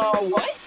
Uh, what?